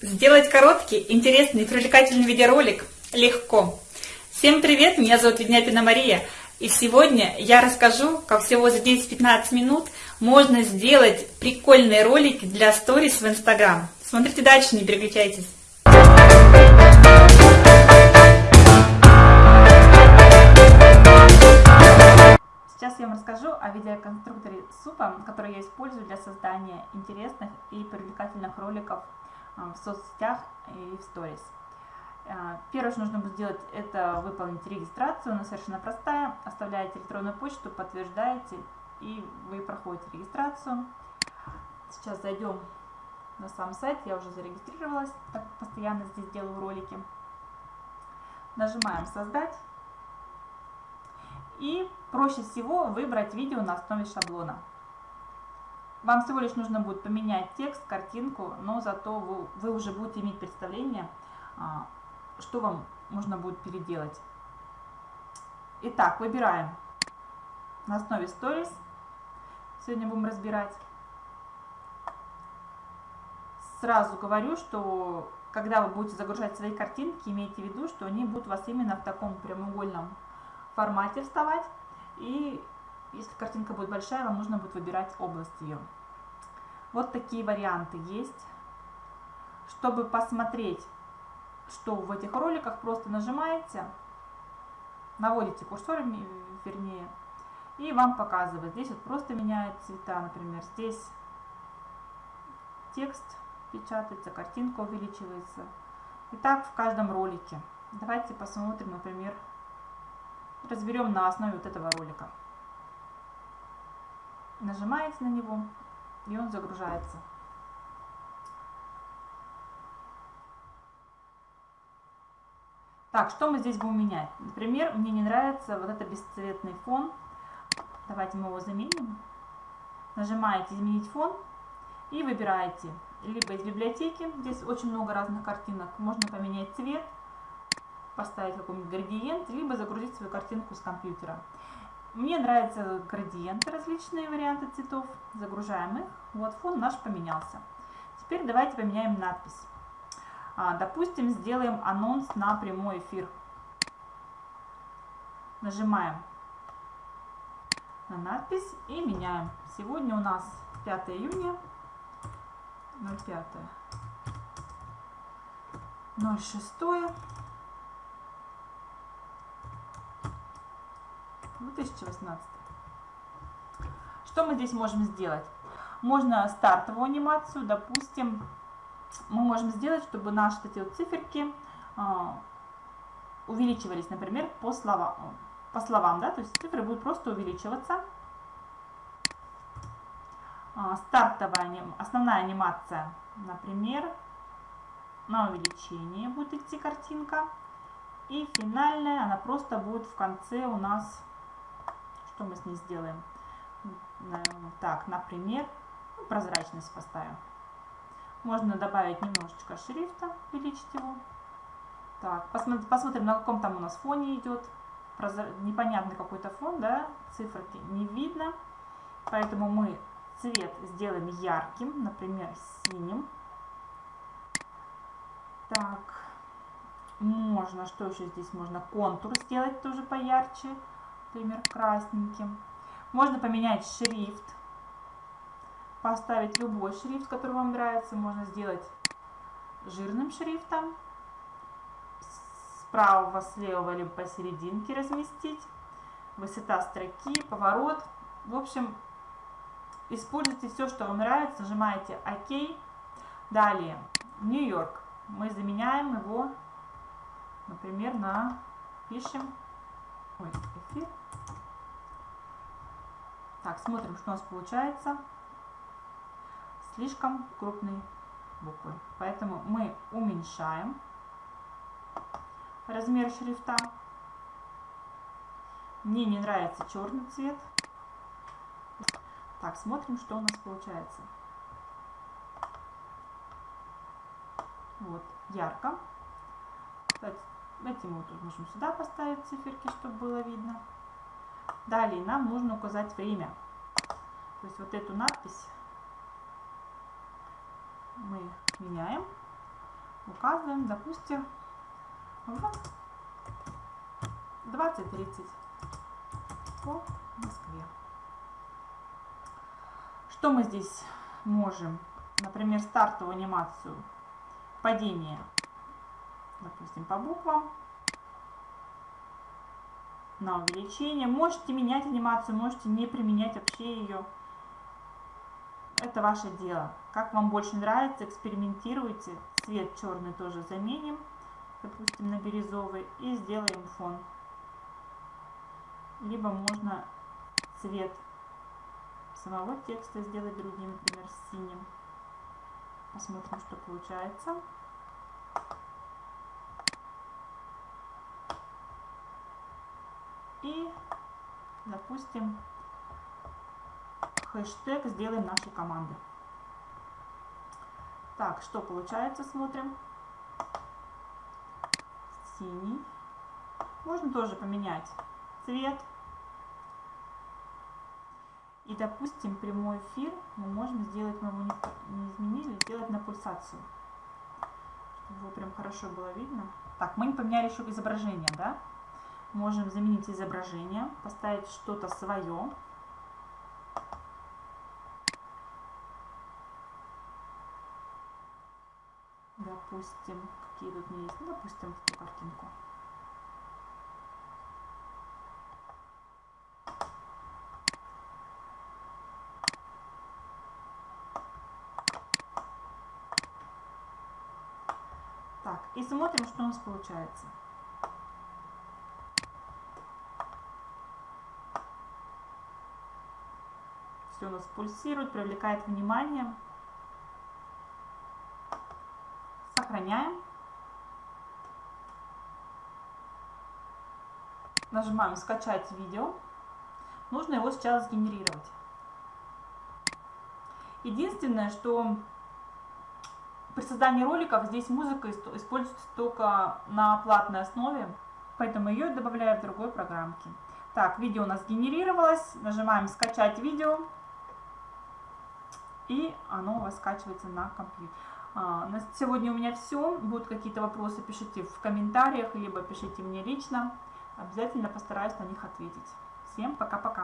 Сделать короткий, интересный привлекательный видеоролик легко. Всем привет, меня зовут Ведняпина Мария. И сегодня я расскажу, как всего за 10-15 минут можно сделать прикольные ролики для сторис в Инстаграм. Смотрите дальше, не переключайтесь. Сейчас я вам расскажу о видеоконструкторе супа, который я использую для создания интересных и привлекательных роликов в соцсетях и в сторис. А, первое, что нужно будет сделать, это выполнить регистрацию. Она совершенно простая. Оставляете электронную почту, подтверждаете, и вы проходите регистрацию. Сейчас зайдем на сам сайт. Я уже зарегистрировалась, так постоянно здесь делаю ролики. Нажимаем «Создать». И проще всего выбрать видео на основе шаблона. Вам всего лишь нужно будет поменять текст, картинку, но зато вы, вы уже будете иметь представление, а, что вам можно будет переделать. Итак, выбираем на основе Stories. Сегодня будем разбирать. Сразу говорю, что когда вы будете загружать свои картинки, имейте в виду, что они будут у вас именно в таком прямоугольном формате вставать. И если картинка будет большая, вам нужно будет выбирать область ее. Вот такие варианты есть. Чтобы посмотреть, что в этих роликах, просто нажимаете, наводите курсор, вернее, и вам показывает. Здесь вот просто меняет цвета, например, здесь текст печатается, картинка увеличивается. И так в каждом ролике. Давайте посмотрим, например, разберем на основе вот этого ролика. Нажимаете на него, и он загружается. Так, что мы здесь будем менять? Например, мне не нравится вот этот бесцветный фон. Давайте мы его заменим. Нажимаете «Изменить фон» и выбираете либо из библиотеки, здесь очень много разных картинок, можно поменять цвет, поставить какой-нибудь градиент, либо загрузить свою картинку с компьютера. Мне нравятся градиенты, различные варианты цветов. Загружаем их. Вот фон наш поменялся. Теперь давайте поменяем надпись. А, допустим, сделаем анонс на прямой эфир. Нажимаем на надпись и меняем. Сегодня у нас 5 июня 05 06 2018. Что мы здесь можем сделать? Можно стартовую анимацию, допустим, мы можем сделать, чтобы наши эти вот циферки э, увеличивались, например, по, слова, по словам, да, то есть цифры будут просто увеличиваться. Э, стартовая, основная анимация, например, на увеличение будет идти картинка. И финальная, она просто будет в конце у нас что мы с ней сделаем? Так, например, прозрачность поставим. Можно добавить немножечко шрифта, увеличить его. Так, посмотрим, на каком там у нас фоне идет. Непонятный какой-то фон, да, циферки не видно. Поэтому мы цвет сделаем ярким, например, синим. Так, можно, что еще здесь можно? Контур сделать тоже поярче например, красненьким. Можно поменять шрифт, поставить любой шрифт, который вам нравится. Можно сделать жирным шрифтом, справа, слева, либо посерединке разместить. Высота строки, поворот. В общем, используйте все, что вам нравится. Нажимаете ОК. Далее, Нью-Йорк. Мы заменяем его, например, на, пишем, ой, эфир. Так, смотрим, что у нас получается. Слишком крупные буквы. Поэтому мы уменьшаем размер шрифта. Мне не нравится черный цвет. Так, смотрим, что у нас получается. Вот, ярко. Кстати, этим вот можем сюда поставить циферки, чтобы было видно. Далее нам нужно указать время. То есть вот эту надпись мы меняем. указываем, допустим, в 20.30 по Москве. Что мы здесь можем? Например, стартовую анимацию падения, допустим, по буквам на увеличение. Можете менять анимацию, можете не применять вообще ее. Это ваше дело. Как вам больше нравится, экспериментируйте. Цвет черный тоже заменим, допустим, на бирюзовый и сделаем фон. Либо можно цвет самого текста сделать другим, например, синим. Посмотрим, что получается. И, допустим, хэштег сделаем нашей команды. Так, что получается, смотрим. Синий. Можно тоже поменять цвет. И, допустим, прямой эфир мы можем сделать, мы его не, изменили, сделать на пульсацию. Чтобы его прям хорошо было видно. Так, мы не поменяли еще изображение, да? Можем заменить изображение, поставить что-то свое. Допустим, какие тут есть, ну, допустим, эту картинку. Так, и смотрим, что у нас получается. Все у нас пульсирует, привлекает внимание. Сохраняем. Нажимаем «Скачать видео». Нужно его сейчас сгенерировать. Единственное, что при создании роликов здесь музыка используется только на платной основе, поэтому ее добавляю в другой программке. Так, видео у нас генерировалось. Нажимаем «Скачать видео». И оно у вас скачивается на компьютер. А, на сегодня у меня все. Будут какие-то вопросы, пишите в комментариях, либо пишите мне лично. Обязательно постараюсь на них ответить. Всем пока-пока.